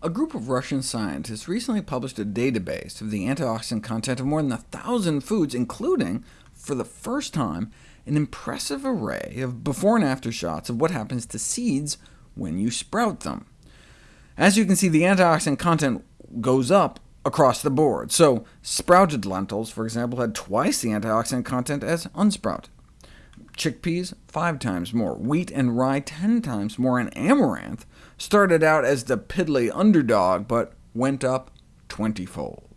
A group of Russian scientists recently published a database of the antioxidant content of more than a thousand foods, including, for the first time, an impressive array of before and after shots of what happens to seeds when you sprout them. As you can see, the antioxidant content goes up across the board. So sprouted lentils, for example, had twice the antioxidant content as unsprouted. Chickpeas, five times more. Wheat and rye, 10 times more. And amaranth started out as the piddly underdog, but went up 20-fold.